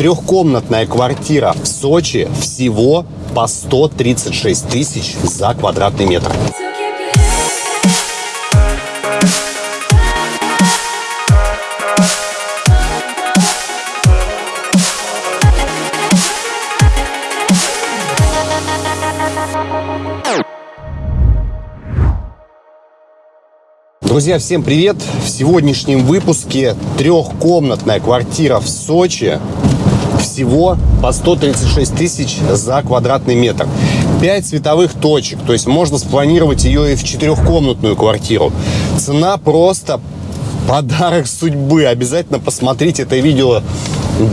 Трехкомнатная квартира в Сочи всего по 136 тысяч за квадратный метр. Друзья, всем привет! В сегодняшнем выпуске трехкомнатная квартира в Сочи всего по 136 тысяч за квадратный метр. 5 световых точек, то есть можно спланировать ее и в четырехкомнатную квартиру. Цена просто подарок судьбы. Обязательно посмотрите это видео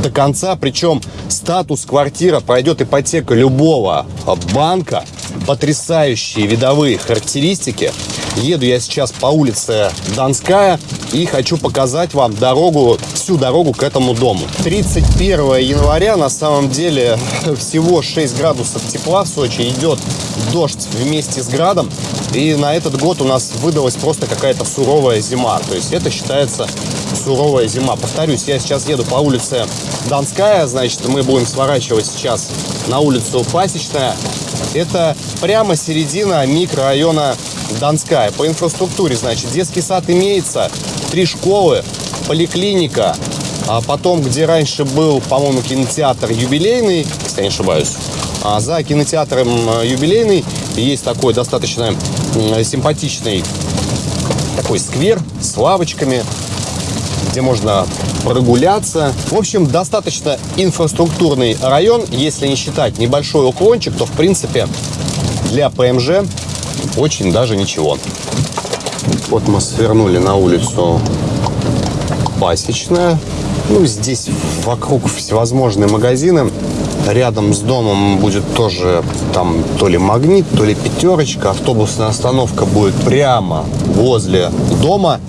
до конца. Причем статус квартира пройдет ипотека любого банка. Потрясающие видовые характеристики. Еду я сейчас по улице Донская и хочу показать вам дорогу, всю дорогу к этому дому. 31 января на самом деле всего 6 градусов тепла в Сочи. Идет дождь вместе с градом. И на этот год у нас выдалась просто какая-то суровая зима. То есть это считается суровая зима. Повторюсь, я сейчас еду по улице Донская. Значит, мы будем сворачивать сейчас на улицу Пасечная. Это прямо середина микрорайона Донская. По инфраструктуре, значит, детский сад имеется, три школы, поликлиника, а потом, где раньше был, по-моему, кинотеатр юбилейный, если я не ошибаюсь, а за кинотеатром э, юбилейный есть такой достаточно симпатичный такой сквер с лавочками, где можно прогуляться. В общем, достаточно инфраструктурный район. Если не считать небольшой уклончик, то, в принципе, для ПМЖ очень даже ничего. Вот мы свернули на улицу Пасечная. Ну, здесь вокруг всевозможные магазины. Рядом с домом будет тоже там то ли магнит, то ли пятерочка. Автобусная остановка будет прямо возле дома.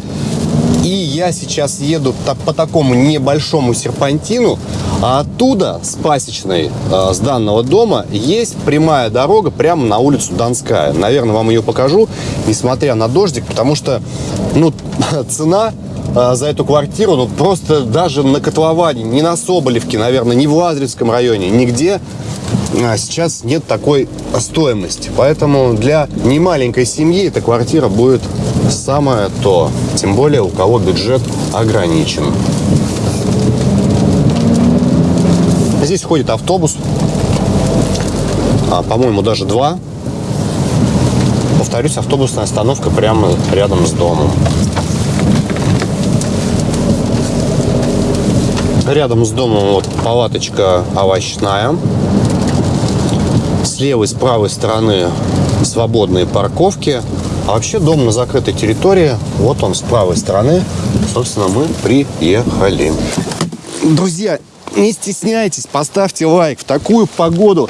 И я сейчас еду по такому небольшому серпантину, а оттуда, с пасечной, э, с данного дома, есть прямая дорога прямо на улицу Донская. Наверное, вам ее покажу, несмотря на дождик, потому что, ну, цена э, за эту квартиру, ну, просто даже на котловане, не на Соболевке, наверное, не в Лазаревском районе, нигде сейчас нет такой стоимости. Поэтому для немаленькой семьи эта квартира будет самое то. Тем более у кого бюджет ограничен. Здесь ходит автобус. А, по-моему, даже два. Повторюсь, автобусная остановка прямо рядом с домом. Рядом с домом вот палаточка овощная. С левой, с правой стороны свободные парковки. А вообще дом на закрытой территории. Вот он с правой стороны. Собственно, мы приехали. Друзья, не стесняйтесь, поставьте лайк. В такую погоду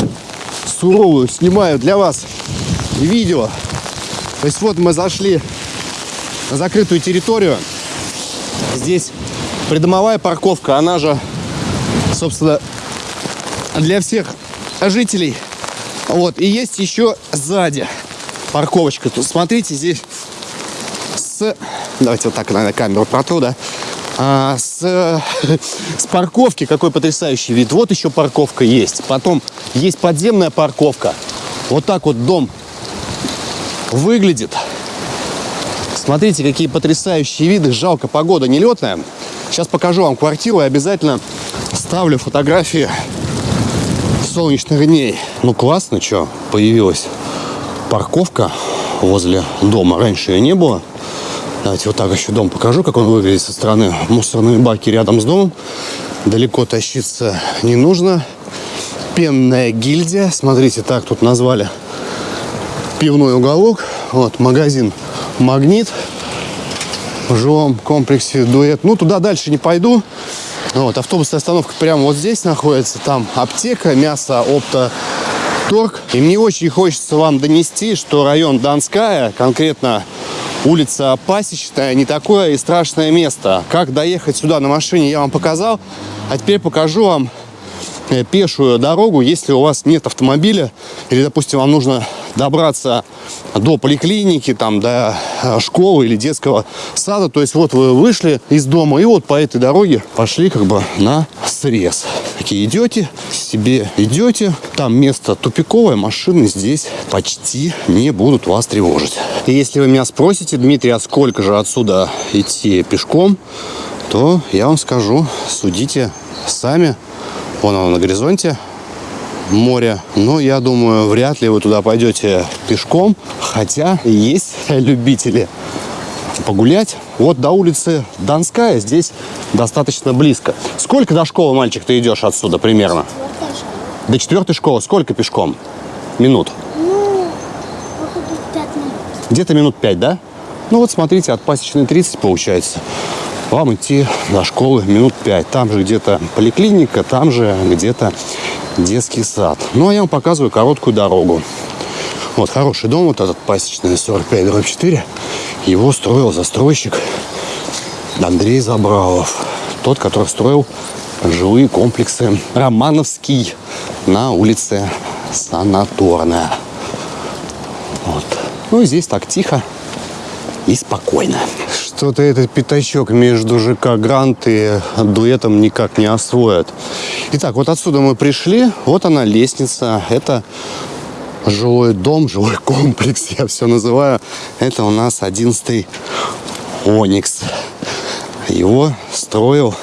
суровую снимаю для вас видео. То есть вот мы зашли на закрытую территорию. Здесь придомовая парковка, она же, собственно, для всех жителей. Вот, и есть еще сзади парковочка. Тут смотрите, здесь с... Давайте вот так, наверное, камеру протру, да? А, с, с парковки какой потрясающий вид. Вот еще парковка есть. Потом есть подземная парковка. Вот так вот дом выглядит. Смотрите, какие потрясающие виды. Жалко, погода нелетная. Сейчас покажу вам квартиру и обязательно ставлю фотографии солнечных дней. Ну, классно, что появилась парковка возле дома. Раньше ее не было. Давайте вот так еще дом покажу, как он выглядит со стороны. Мусорные баки рядом с домом. Далеко тащиться не нужно. Пенная гильдия. Смотрите, так тут назвали пивной уголок. Вот, магазин «Магнит». В жилом комплексе «Дуэт». Ну, туда дальше не пойду. Вот, автобусная остановка прямо вот здесь находится. Там аптека, мясо, опта, торг. И мне очень хочется вам донести, что район Донская, конкретно улица Пасечная, не такое и страшное место. Как доехать сюда на машине, я вам показал. А теперь покажу вам э, пешую дорогу, если у вас нет автомобиля, или, допустим, вам нужно добраться до поликлиники, там, до э, школы или детского сада. То есть вот вы вышли из дома и вот по этой дороге пошли как бы на срез. Такие идете, себе идете, там место тупиковое, машины здесь почти не будут вас тревожить. И если вы меня спросите, Дмитрий, а сколько же отсюда идти пешком, то я вам скажу, судите сами. Вон оно на горизонте, море. Но я думаю, вряд ли вы туда пойдете пешком. Хотя есть любители погулять. Вот до улицы Донская здесь достаточно близко. Сколько до школы, мальчик, ты идешь отсюда примерно? До четвертой школы сколько пешком? Минут? Ну, походу, минут. Где-то минут пять, да? Ну вот смотрите, от пасечной 30 получается. Вам идти до школы минут пять. Там же где-то поликлиника, там же где-то детский сад. Ну а я вам показываю короткую дорогу. Вот хороший дом, вот этот пасечный 45 дробь 4. Его строил застройщик Андрей Забралов. Тот, который строил жилые комплексы Романовский на улице Санаторная. Вот. Ну здесь так тихо и спокойно. Что-то этот пятачок между ЖК Грант и дуэтом никак не освоят. Итак, вот отсюда мы пришли. Вот она лестница. Это жилой дом, жилой комплекс, я все называю. Это у нас 11 Оникс. Его строил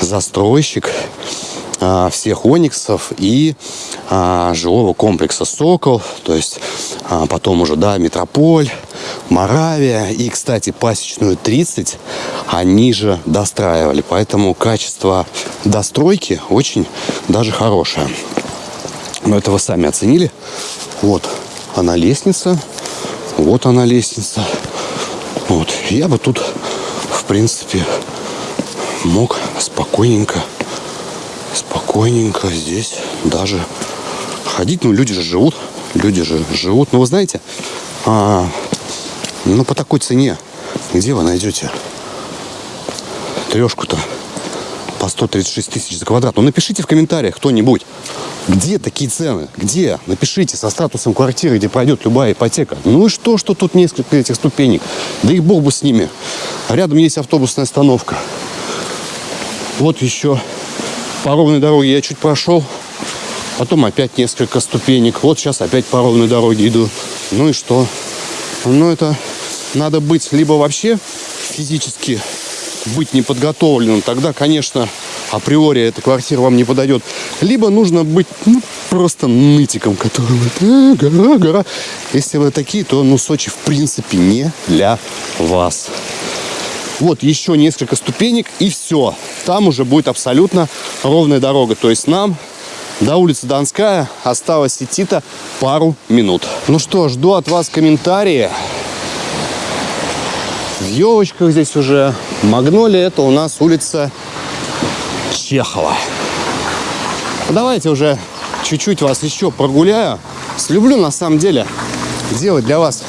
застройщик а, всех Ониксов и а, жилого комплекса Сокол, то есть а, потом уже, да, Метрополь, Моравия и, кстати, пасечную 30 они же достраивали, поэтому качество достройки очень даже хорошее. Но это вы сами оценили. Вот она лестница, вот она лестница. Вот, я бы тут, в принципе, мог спокойненько, спокойненько здесь даже ходить. Ну, люди же живут, люди же живут. Ну, вы знаете, а, ну, по такой цене, где вы найдете трешку-то по 136 тысяч за квадрат? Ну, напишите в комментариях кто-нибудь, где такие цены? Где? Напишите со статусом квартиры, где пройдет любая ипотека. Ну и что, что тут несколько этих ступенек? Да и бог бы с ними. Рядом есть автобусная остановка. Вот еще по ровной дороге я чуть прошел. Потом опять несколько ступенек. Вот сейчас опять по ровной дороге иду. Ну и что? Ну это надо быть либо вообще физически быть неподготовленным. Тогда, конечно, априори эта квартира вам не подойдет. Либо нужно быть ну, просто нытиком, который э, гора, гора. Если вы такие, то ну, Сочи в принципе не для вас. Вот еще несколько ступенек и все. Там уже будет абсолютно ровная дорога. То есть нам до улицы Донская осталось идти-то пару минут. Ну что, жду от вас комментарии. В елочках здесь уже. Магнолия это у нас улица Чехова. Давайте уже чуть-чуть вас еще прогуляю. Люблю на самом деле делать для вас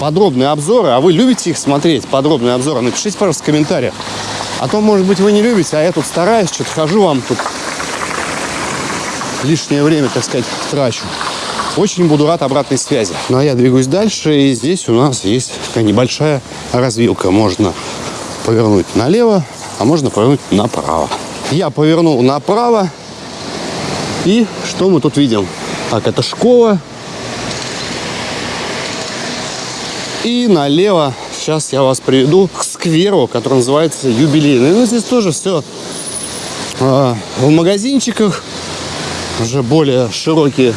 подробные обзоры, а вы любите их смотреть, подробные обзоры, напишите, пожалуйста, в комментариях. А то, может быть, вы не любите, а я тут стараюсь, что-то хожу вам тут лишнее время, так сказать, трачу. Очень буду рад обратной связи. Ну, а я двигаюсь дальше, и здесь у нас есть такая небольшая развилка. Можно повернуть налево, а можно повернуть направо. Я повернул направо. И что мы тут видим? Так, это школа. И налево сейчас я вас приведу к скверу, который называется юбилейный. Ну, здесь тоже все а, в магазинчиках. Уже более широкие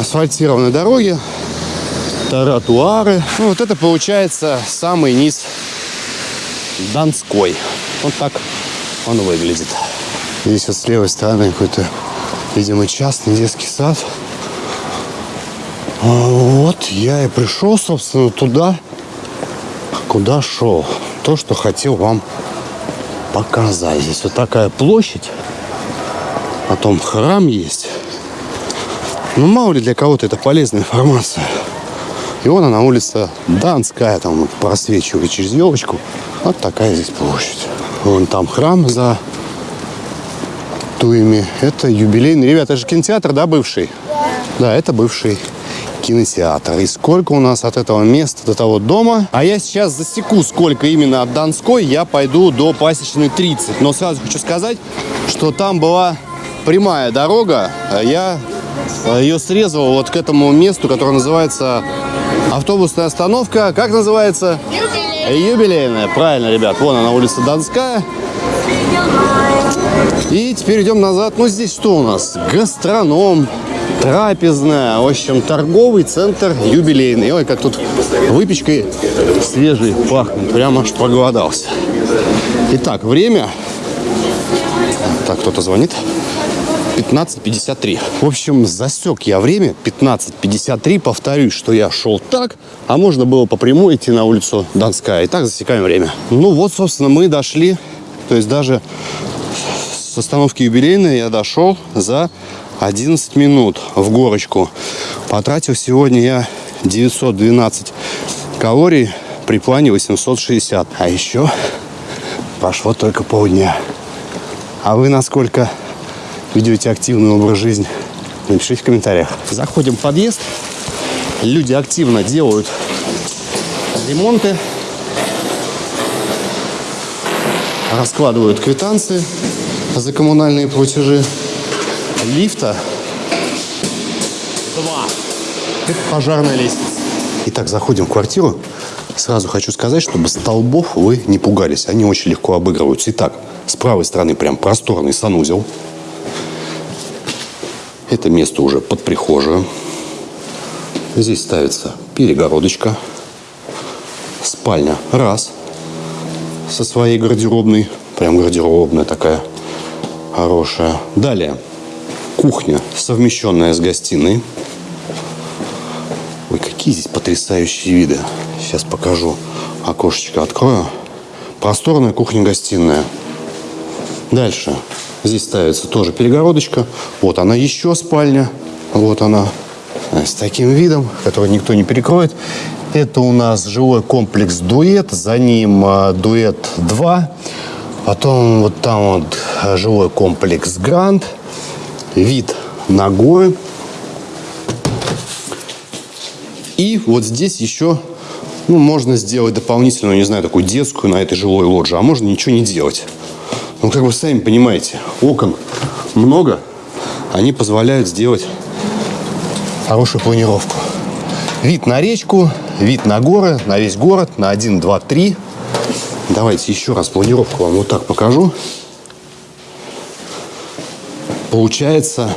асфальтированные дороги. Тротуары. Ну, вот это получается самый низ Донской. Вот так он выглядит. Здесь вот с левой стороны какой-то, видимо, частный детский сад. А вот я и пришел, собственно, туда, куда шел. То, что хотел вам показать. Здесь вот такая площадь. Потом храм есть. Ну, мало ли для кого-то это полезная информация. И вон она, улица Донская, там просвечивает через елочку. Вот такая здесь площадь. Вон там храм за туями. Это юбилейный. Ребята, это же кинотеатр, да, бывший? Да. Да, это бывший кинотеатр. И сколько у нас от этого места до того дома. А я сейчас засеку, сколько именно от Донской. Я пойду до Пасечной 30. Но сразу хочу сказать, что там была прямая дорога. а Я ее срезал вот к этому месту, которое называется автобусная остановка. Как называется? Юбилейная. Правильно, ребят. Вон она, улица Донская. И теперь идем назад. Ну, здесь что у нас? Гастроном, трапезная, в общем, торговый центр юбилейный. Ой, как тут выпечкой свежей пахнет. Прямо аж проголодался. Итак, время. Так, кто-то звонит. 15.53. В общем, засек я время 15.53. Повторюсь, что я шел так, а можно было по прямой идти на улицу Донская. И так засекаем время. Ну вот, собственно, мы дошли. То есть даже с остановки юбилейной я дошел за 11 минут в горочку. Потратил сегодня я 912 калорий при плане 860. А еще прошло только полдня. А вы насколько ведете активный образ жизни? Напишите в комментариях. Заходим в подъезд. Люди активно делают ремонты. Раскладывают квитанции за коммунальные платежи. Лифта два. Это пожарная лестница. Итак, заходим в квартиру. Сразу хочу сказать, чтобы столбов вы не пугались. Они очень легко обыгрываются. Итак, с правой стороны прям просторный санузел. Это место уже под прихожую. Здесь ставится перегородочка. Спальня раз. Со своей гардеробной. Прям гардеробная такая хорошая. Далее. Кухня, совмещенная с гостиной. Ой, какие здесь потрясающие виды. Сейчас покажу. Окошечко открою. Просторная кухня-гостиная. Дальше. Здесь ставится тоже перегородочка. Вот она еще спальня. Вот она. С таким видом, который никто не перекроет. Это у нас жилой комплекс «Дуэт». За ним а, «Дуэт 2». Потом вот там вот жилой комплекс «Гранд». Вид на горы. И вот здесь еще ну, можно сделать дополнительную, не знаю, такую детскую на этой жилой лоджии, а можно ничего не делать. Ну, как вы сами понимаете, окон много, они позволяют сделать хорошую планировку. Вид на речку, вид на горы, на весь город, на 1, 2, 3. Давайте еще раз планировку вам вот так покажу. Получается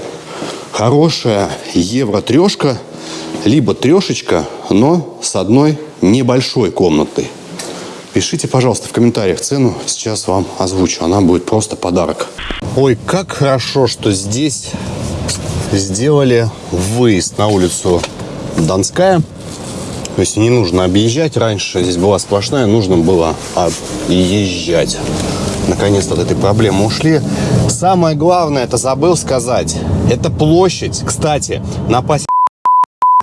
хорошая евро-трешка, либо трешечка, но с одной небольшой комнатой. Пишите, пожалуйста, в комментариях цену. Сейчас вам озвучу. Она будет просто подарок. Ой, как хорошо, что здесь сделали выезд на улицу Донская. То есть не нужно объезжать. Раньше здесь была сплошная, нужно было объезжать. Наконец-то от этой проблемы ушли. Самое главное, это забыл сказать. Это площадь. Кстати, на пасе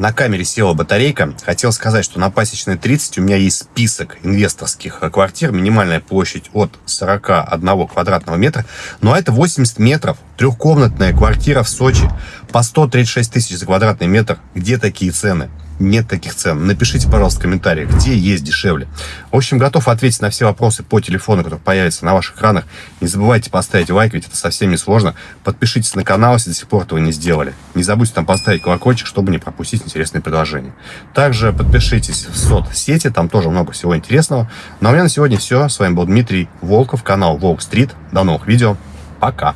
на камере села батарейка. Хотел сказать, что на Пасечной 30 у меня есть список инвесторских квартир. Минимальная площадь от 41 квадратного метра. Но это 80 метров. Трехкомнатная квартира в Сочи. По 136 тысяч за квадратный метр. Где такие цены? Нет таких цен. Напишите, пожалуйста, в комментариях, где есть дешевле. В общем, готов ответить на все вопросы по телефону, который появится на ваших экранах. Не забывайте поставить лайк, ведь это совсем не сложно. Подпишитесь на канал, если до сих пор этого не сделали. Не забудьте там поставить колокольчик, чтобы не пропустить интересные предложения. Также подпишитесь в соцсети, там тоже много всего интересного. Ну а у меня на сегодня все. С вами был Дмитрий Волков, канал Волк Стрит. До новых видео. Пока.